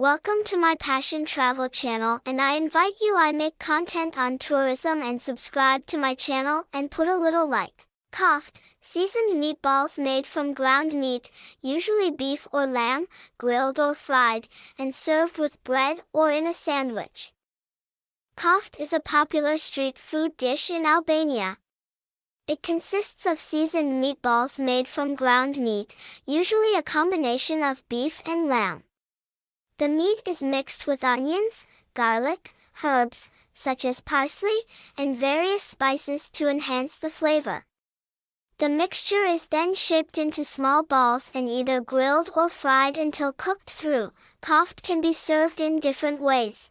Welcome to my Passion Travel channel and I invite you I make content on tourism and subscribe to my channel and put a little like. Koft, seasoned meatballs made from ground meat, usually beef or lamb, grilled or fried, and served with bread or in a sandwich. Koft is a popular street food dish in Albania. It consists of seasoned meatballs made from ground meat, usually a combination of beef and lamb. The meat is mixed with onions, garlic, herbs, such as parsley, and various spices to enhance the flavor. The mixture is then shaped into small balls and either grilled or fried until cooked through. Koft can be served in different ways.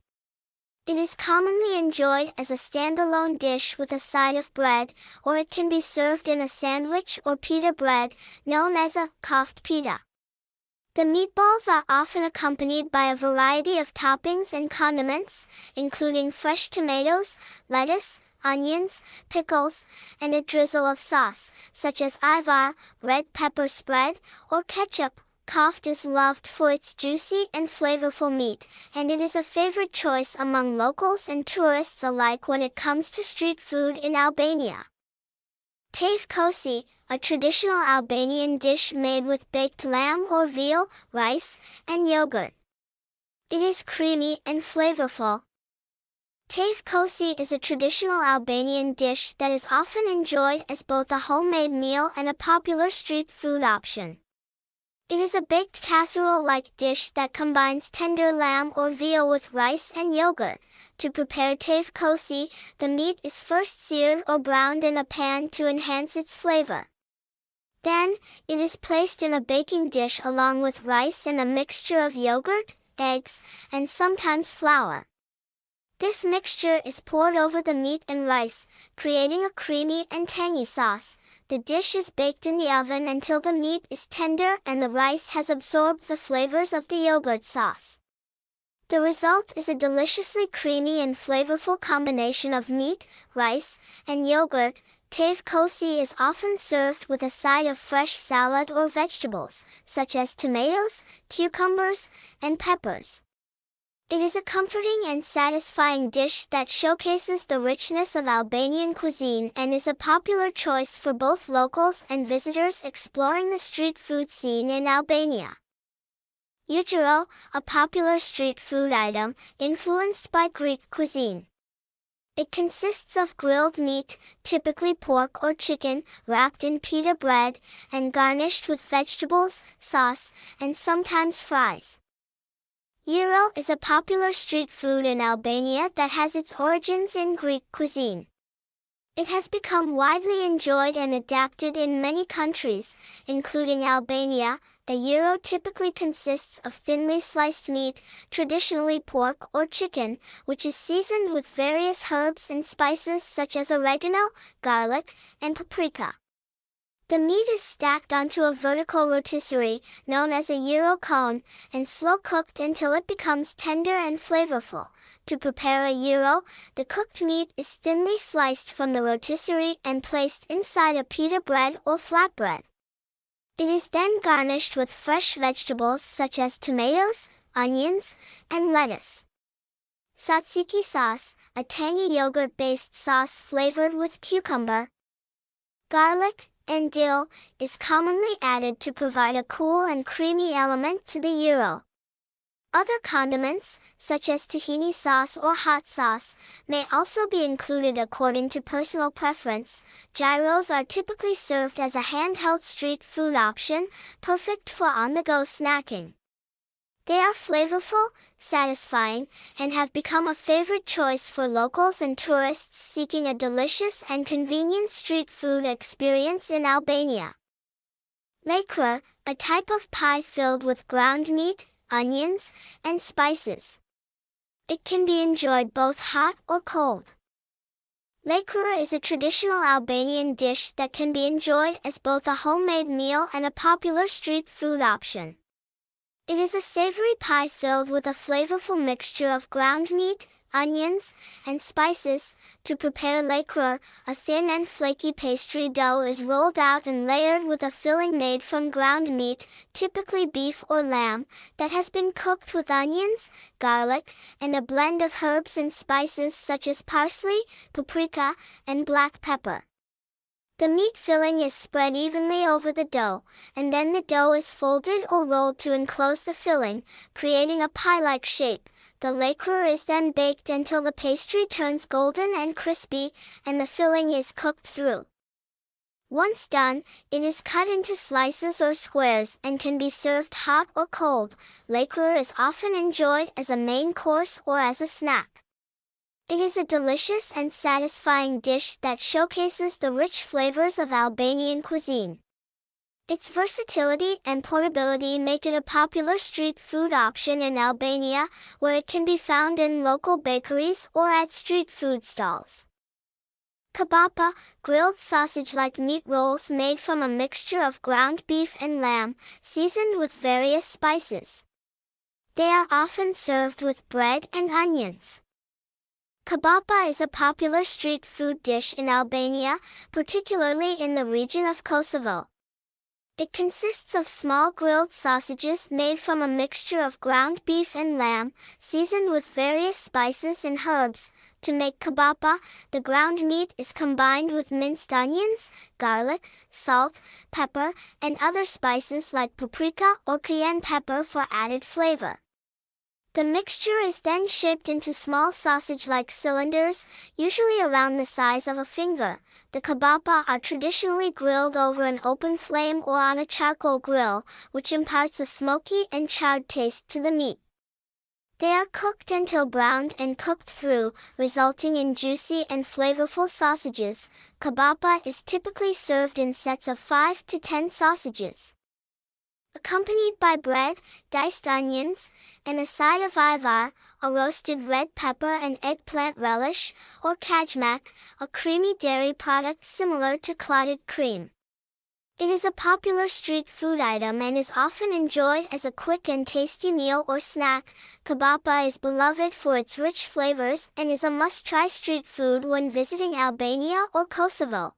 It is commonly enjoyed as a standalone dish with a side of bread, or it can be served in a sandwich or pita bread, known as a koft pita. The meatballs are often accompanied by a variety of toppings and condiments, including fresh tomatoes, lettuce, onions, pickles, and a drizzle of sauce, such as ajvar, red pepper spread, or ketchup. Koft is loved for its juicy and flavorful meat, and it is a favorite choice among locals and tourists alike when it comes to street food in Albania. Tave kosi, a traditional Albanian dish made with baked lamb or veal, rice, and yogurt. It is creamy and flavorful, Tave kosi is a traditional Albanian dish that is often enjoyed as both a homemade meal and a popular street food option. It is a baked casserole-like dish that combines tender lamb or veal with rice and yogurt. To prepare tave kosi, the meat is first seared or browned in a pan to enhance its flavor. Then, it is placed in a baking dish along with rice and a mixture of yogurt, eggs, and sometimes flour. This mixture is poured over the meat and rice, creating a creamy and tangy sauce. The dish is baked in the oven until the meat is tender and the rice has absorbed the flavors of the yogurt sauce. The result is a deliciously creamy and flavorful combination of meat, rice, and yogurt. Tave kosi is often served with a side of fresh salad or vegetables, such as tomatoes, cucumbers, and peppers. It is a comforting and satisfying dish that showcases the richness of Albanian cuisine and is a popular choice for both locals and visitors exploring the street food scene in Albania. Ujuro, a popular street food item, influenced by Greek cuisine. It consists of grilled meat, typically pork or chicken, wrapped in pita bread, and garnished with vegetables, sauce, and sometimes fries. Gyro is a popular street food in Albania that has its origins in Greek cuisine. It has become widely enjoyed and adapted in many countries, including Albania. The gyro typically consists of thinly sliced meat, traditionally pork or chicken, which is seasoned with various herbs and spices such as oregano, garlic, and paprika. The meat is stacked onto a vertical rotisserie, known as a gyro cone, and slow cooked until it becomes tender and flavorful. To prepare a gyro, the cooked meat is thinly sliced from the rotisserie and placed inside a pita bread or flatbread. It is then garnished with fresh vegetables such as tomatoes, onions, and lettuce. Tzatziki sauce, a tangy yogurt-based sauce flavored with cucumber, garlic, and dill, is commonly added to provide a cool and creamy element to the gyro. Other condiments, such as tahini sauce or hot sauce, may also be included according to personal preference. Gyros are typically served as a handheld street food option, perfect for on-the-go snacking. They are flavorful, satisfying, and have become a favorite choice for locals and tourists seeking a delicious and convenient street food experience in Albania. Lekra, a type of pie filled with ground meat, onions, and spices. It can be enjoyed both hot or cold. Lekra is a traditional Albanian dish that can be enjoyed as both a homemade meal and a popular street food option. It is a savory pie filled with a flavorful mixture of ground meat, onions, and spices. To prepare lakror, a thin and flaky pastry dough is rolled out and layered with a filling made from ground meat, typically beef or lamb, that has been cooked with onions, garlic, and a blend of herbs and spices such as parsley, paprika, and black pepper. The meat filling is spread evenly over the dough, and then the dough is folded or rolled to enclose the filling, creating a pie-like shape. The lakror is then baked until the pastry turns golden and crispy, and the filling is cooked through. Once done, it is cut into slices or squares and can be served hot or cold. Lakror is often enjoyed as a main course or as a snack. It is a delicious and satisfying dish that showcases the rich flavors of Albanian cuisine. Its versatility and portability make it a popular street food option in Albania, where it can be found in local bakeries or at street food stalls. Kebapa, grilled sausage-like meat rolls made from a mixture of ground beef and lamb, seasoned with various spices. They are often served with bread and onions. Kebapa is a popular street food dish in Albania, particularly in the region of Kosovo. It consists of small grilled sausages made from a mixture of ground beef and lamb, seasoned with various spices and herbs. To make kebapa, the ground meat is combined with minced onions, garlic, salt, pepper, and other spices like paprika or cayenne pepper for added flavor. The mixture is then shaped into small sausage-like cylinders, usually around the size of a finger. The kebapa are traditionally grilled over an open flame or on a charcoal grill, which imparts a smoky and charred taste to the meat. They are cooked until browned and cooked through, resulting in juicy and flavorful sausages. Kebapa is typically served in sets of 5 to 10 sausages accompanied by bread, diced onions, and a side of ajvar, a roasted red pepper and eggplant relish, or kajmak, a creamy dairy product similar to clotted cream. It is a popular street food item and is often enjoyed as a quick and tasty meal or snack. Kebapa is beloved for its rich flavors and is a must-try street food when visiting Albania or Kosovo.